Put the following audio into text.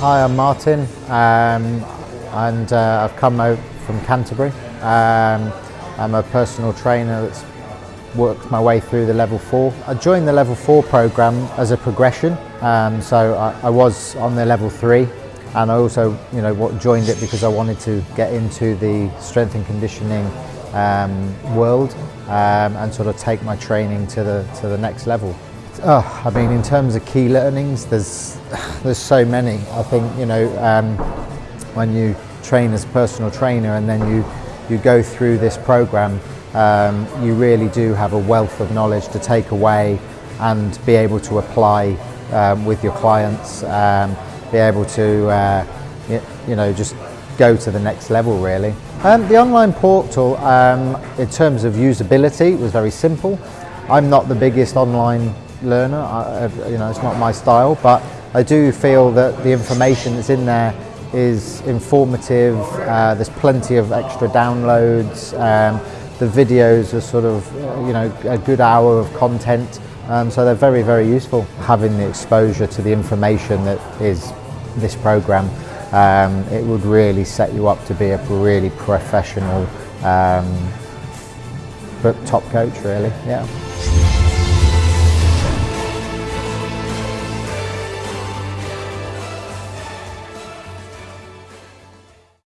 Hi, I'm Martin, um, and uh, I've come out from Canterbury. Um, I'm a personal trainer that's worked my way through the level four. I joined the level four program as a progression, um, so I, I, was on the level three, and I also, you know, joined it because I wanted to get into the strength and conditioning um, world um, and sort of take my training to the to the next level. Oh, I mean, in terms of key learnings, there's there's so many. I think you know um, when you train as a personal trainer and then you you go through this program, um, you really do have a wealth of knowledge to take away and be able to apply um, with your clients. Um, be able to uh, you know just go to the next level really. Um, the online portal, um, in terms of usability, was very simple. I'm not the biggest online learner, I, you know, it's not my style, but I do feel that the information that's in there is informative, uh, there's plenty of extra downloads, um, the videos are sort of, you know, a good hour of content, um, so they're very, very useful. Having the exposure to the information that is this program, um, it would really set you up to be a really professional um, but top coach really, yeah.